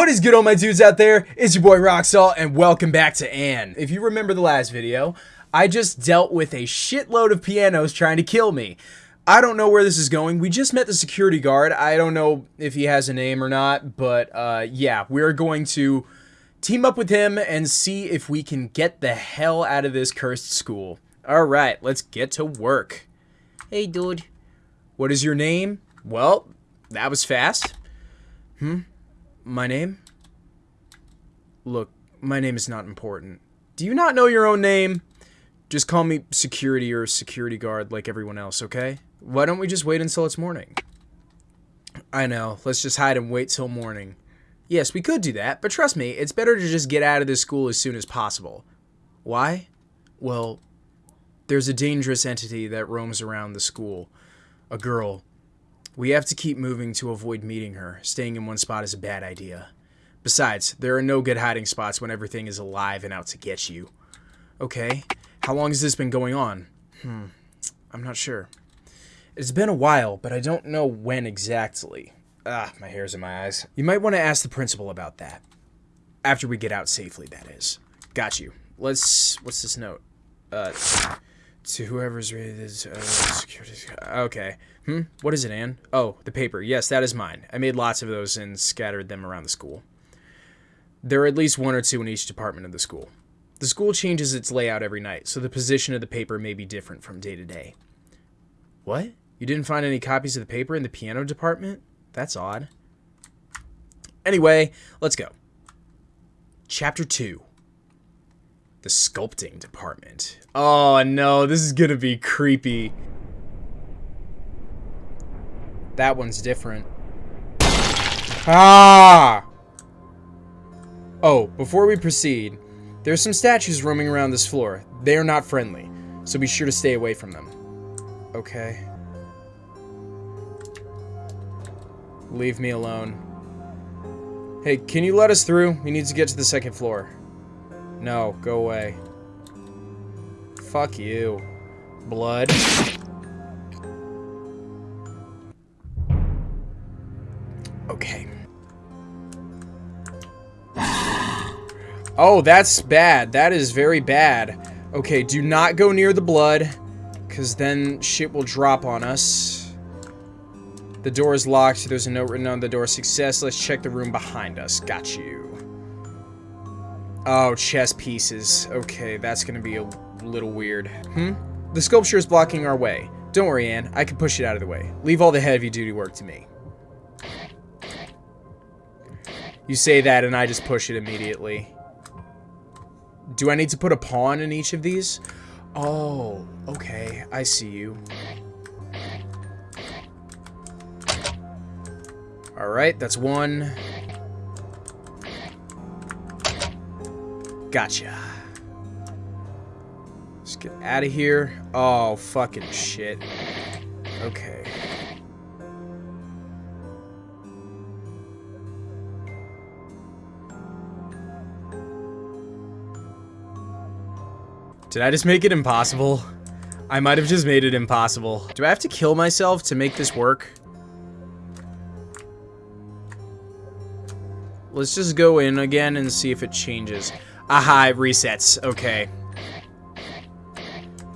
What is good all my dudes out there? It's your boy Roxalt and welcome back to Anne. If you remember the last video, I just dealt with a shitload of pianos trying to kill me. I don't know where this is going. We just met the security guard. I don't know if he has a name or not, but uh, yeah, we're going to team up with him and see if we can get the hell out of this cursed school. Alright, let's get to work. Hey dude. What is your name? Well, that was fast. Hmm? My name? Look, my name is not important. Do you not know your own name? Just call me security or security guard like everyone else, okay? Why don't we just wait until it's morning? I know, let's just hide and wait till morning. Yes, we could do that, but trust me, it's better to just get out of this school as soon as possible. Why? Well, there's a dangerous entity that roams around the school. A girl. We have to keep moving to avoid meeting her. Staying in one spot is a bad idea. Besides, there are no good hiding spots when everything is alive and out to get you. Okay, how long has this been going on? Hmm, I'm not sure. It's been a while, but I don't know when exactly. Ah, my hair's in my eyes. You might want to ask the principal about that. After we get out safely, that is. Got you. Let's... What's this note? Uh to whoever's rated uh, security. Okay. Hmm. What is it, Anne? Oh, the paper. Yes, that is mine. I made lots of those and scattered them around the school. There are at least one or two in each department of the school. The school changes its layout every night, so the position of the paper may be different from day to day. What? You didn't find any copies of the paper in the piano department? That's odd. Anyway, let's go. Chapter 2 the sculpting department. Oh no, this is gonna be creepy. That one's different. Ah! Oh, before we proceed, there's some statues roaming around this floor. They are not friendly, so be sure to stay away from them. Okay. Leave me alone. Hey, can you let us through? We need to get to the second floor. No, go away. Fuck you. Blood. Okay. Oh, that's bad. That is very bad. Okay, do not go near the blood, because then shit will drop on us. The door is locked. There's a note written on the door. Success. Let's check the room behind us. Got you. Oh, chess pieces. Okay, that's gonna be a little weird. Hmm? The sculpture is blocking our way. Don't worry, Anne. I can push it out of the way. Leave all the heavy-duty work to me. You say that, and I just push it immediately. Do I need to put a pawn in each of these? Oh, okay. I see you. Alright, that's one. Gotcha. Let's get out of here. Oh, fucking shit. Okay. Did I just make it impossible? I might have just made it impossible. Do I have to kill myself to make this work? Let's just go in again and see if it changes. Aha, it resets. Okay.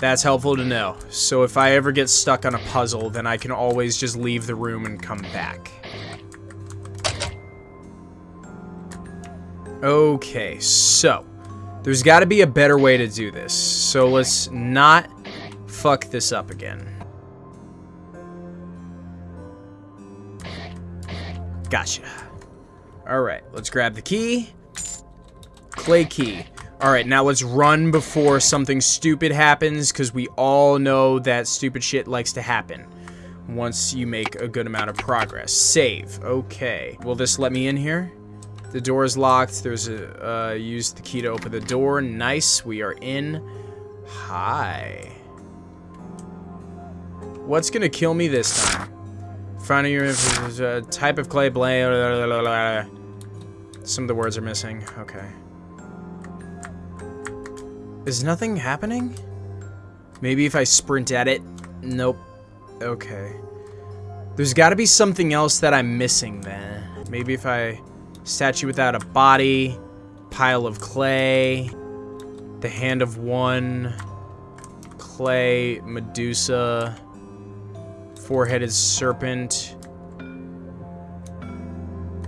That's helpful to know. So if I ever get stuck on a puzzle, then I can always just leave the room and come back. Okay, so. There's got to be a better way to do this. So let's not fuck this up again. Gotcha. Alright, let's grab the key. Clay key. Alright, now let's run before something stupid happens, because we all know that stupid shit likes to happen once you make a good amount of progress. Save. Okay. Will this let me in here? The door is locked. There's a, uh, use the key to open the door. Nice. We are in. Hi. What's gonna kill me this time? Finding your uh, type of clay blade. Some of the words are missing. Okay. Is nothing happening? Maybe if I sprint at it? Nope. Okay. There's got to be something else that I'm missing then. Maybe if I statue without a body, pile of clay, the hand of one, clay, Medusa, four-headed serpent.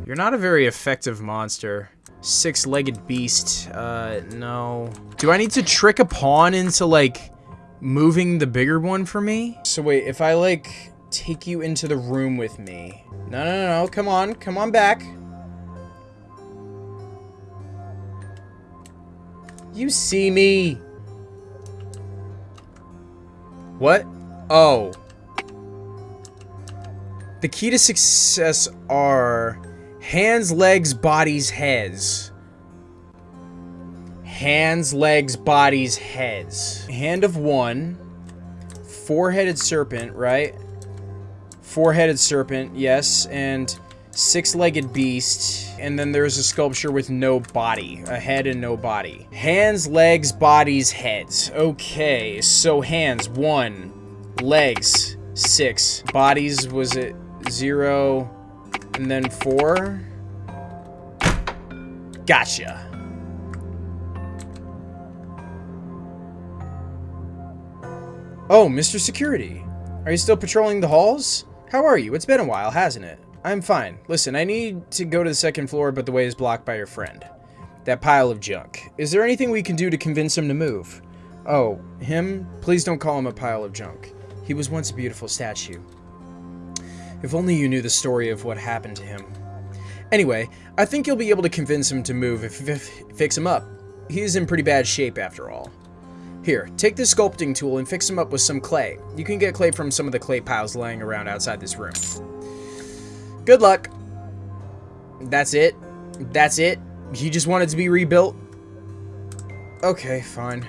You're not a very effective monster. Six-legged beast. Uh, no. Do I need to trick a pawn into, like, moving the bigger one for me? So wait, if I, like, take you into the room with me. No, no, no, no. Come on. Come on back. You see me. What? Oh. The key to success are hands, legs, bodies, heads. Hands, legs, bodies, heads. Hand of one. Four-headed serpent, right? Four-headed serpent, yes. And six-legged beast. And then there's a sculpture with no body. A head and no body. Hands, legs, bodies, heads. Okay, so hands, one. Legs, six. Bodies, was it zero? And then four? Gotcha. Oh, Mr. Security. Are you still patrolling the halls? How are you? It's been a while, hasn't it? I'm fine. Listen, I need to go to the second floor, but the way is blocked by your friend. That pile of junk. Is there anything we can do to convince him to move? Oh, him? Please don't call him a pile of junk. He was once a beautiful statue. If only you knew the story of what happened to him. Anyway, I think you'll be able to convince him to move if, if fix him up. He's in pretty bad shape after all. Here, take this sculpting tool and fix him up with some clay. You can get clay from some of the clay piles laying around outside this room. Good luck. That's it? That's it? He just wanted to be rebuilt? Okay, fine.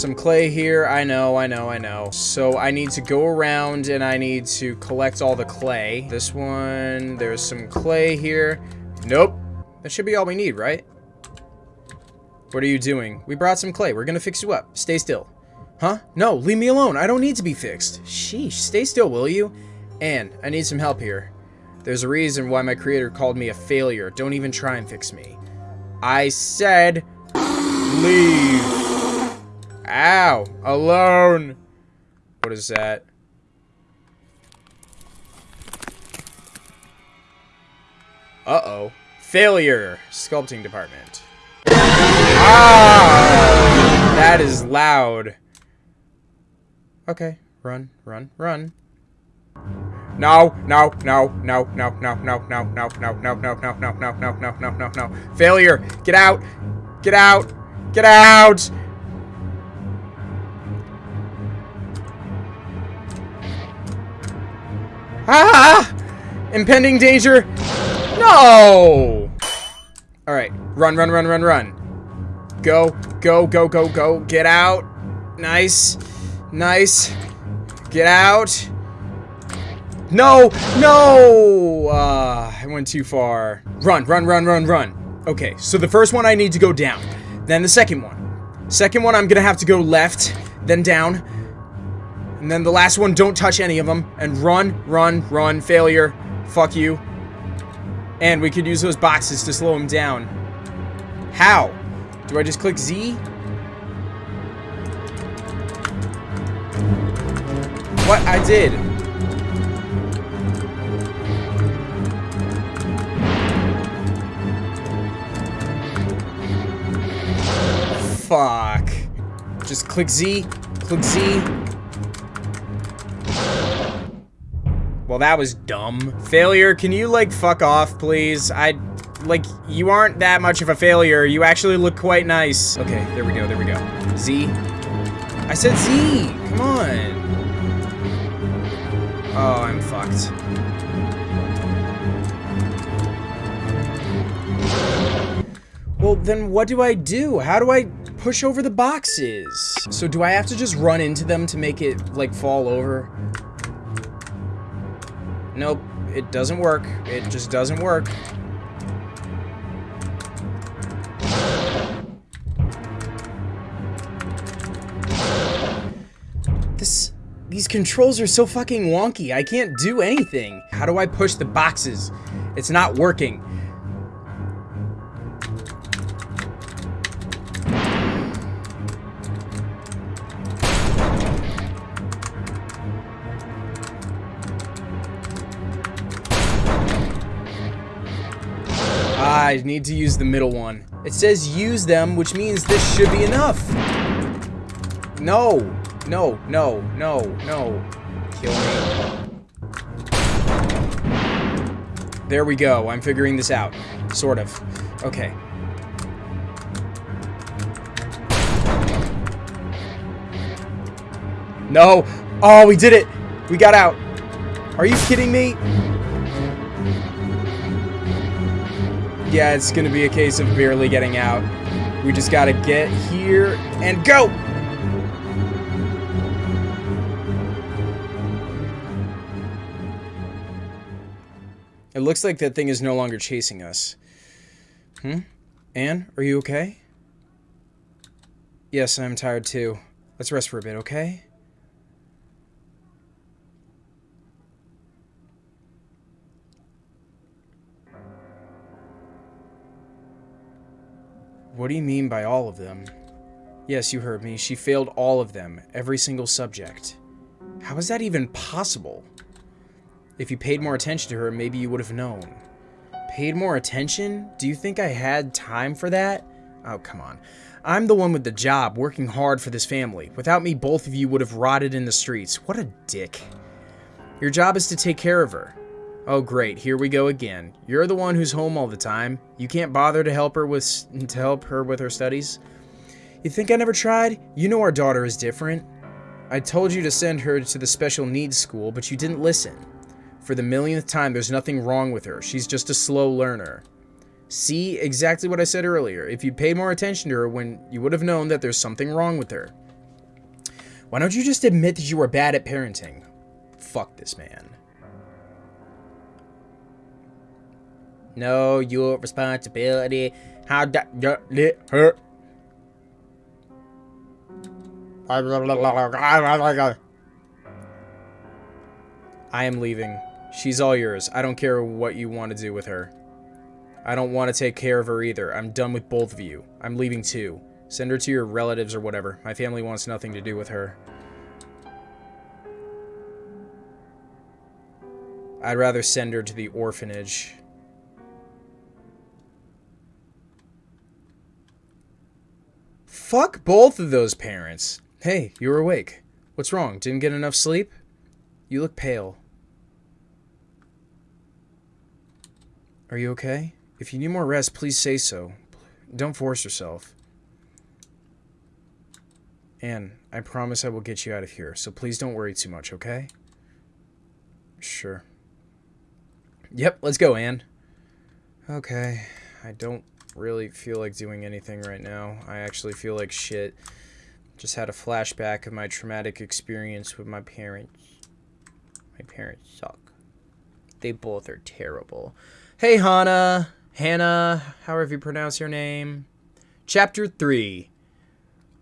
Some clay here. I know, I know, I know. So I need to go around and I need to collect all the clay. This one, there's some clay here. Nope. That should be all we need, right? What are you doing? We brought some clay. We're gonna fix you up. Stay still. Huh? No, leave me alone. I don't need to be fixed. Sheesh, stay still, will you? And I need some help here. There's a reason why my creator called me a failure. Don't even try and fix me. I said, leave. Ow, alone. What is that? Uh-oh. Failure. Sculpting department. Ah! That is loud. Okay. Run, run, run. No, no, no, no, no, no, no, no, no, no, no, no, no, no, no, no, no, no, no, no. Failure. Get out. Get out. Get out. Ah! Impending danger. No! Alright. Run, run, run, run, run. Go, go, go, go, go. Get out. Nice. Nice. Get out. No! No! Uh, I went too far. Run, run, run, run, run. Okay, so the first one I need to go down. Then the second one. Second one, I'm gonna have to go left, then down. And then the last one, don't touch any of them. And run, run, run. Failure. Fuck you. And we could use those boxes to slow him down. How? Do I just click Z? What? I did. Fuck. Just click Z. Click Z. that was dumb. Failure, can you, like, fuck off, please? I, like, you aren't that much of a failure. You actually look quite nice. Okay, there we go, there we go. Z. I said Z! Come on. Oh, I'm fucked. Well, then what do I do? How do I push over the boxes? So do I have to just run into them to make it, like, fall over? Nope, it doesn't work. It just doesn't work. This... These controls are so fucking wonky. I can't do anything. How do I push the boxes? It's not working. I need to use the middle one. It says use them, which means this should be enough. No. No, no, no, no. Kill me. There we go. I'm figuring this out. Sort of. Okay. No. Oh, we did it. We got out. Are you kidding me? Yeah, it's going to be a case of barely getting out. We just got to get here and go. It looks like that thing is no longer chasing us. Hmm? Anne, are you okay? Yes, I'm tired too. Let's rest for a bit, okay? What do you mean by all of them? Yes, you heard me. She failed all of them. Every single subject. How is that even possible? If you paid more attention to her, maybe you would have known. Paid more attention? Do you think I had time for that? Oh, come on. I'm the one with the job, working hard for this family. Without me, both of you would have rotted in the streets. What a dick. Your job is to take care of her. Oh great, here we go again. You're the one who's home all the time. You can't bother to help her with to help her with her studies. You think I never tried? You know our daughter is different. I told you to send her to the special needs school, but you didn't listen. For the millionth time, there's nothing wrong with her. She's just a slow learner. See, exactly what I said earlier. If you paid more attention to her when you would have known that there's something wrong with her. Why don't you just admit that you were bad at parenting? Fuck this man. Know your responsibility. How that let her. I am leaving. She's all yours. I don't care what you want to do with her. I don't want to take care of her either. I'm done with both of you. I'm leaving too. Send her to your relatives or whatever. My family wants nothing to do with her. I'd rather send her to the orphanage. Fuck both of those parents. Hey, you were awake. What's wrong? Didn't get enough sleep? You look pale. Are you okay? If you need more rest, please say so. Don't force yourself. Anne, I promise I will get you out of here, so please don't worry too much, okay? Sure. Yep, let's go, Anne. Okay, I don't really feel like doing anything right now. I actually feel like shit. Just had a flashback of my traumatic experience with my parents. My parents suck. They both are terrible. Hey, Hannah. Hannah, however you pronounce your name. Chapter 3.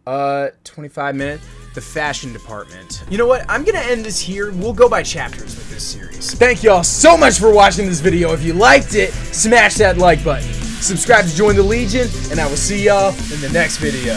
Uh, 25 minutes. The fashion department. You know what? I'm gonna end this here. We'll go by chapters with this series. Thank y'all so much for watching this video. If you liked it, smash that like button subscribe to join the Legion, and I will see y'all in the next video.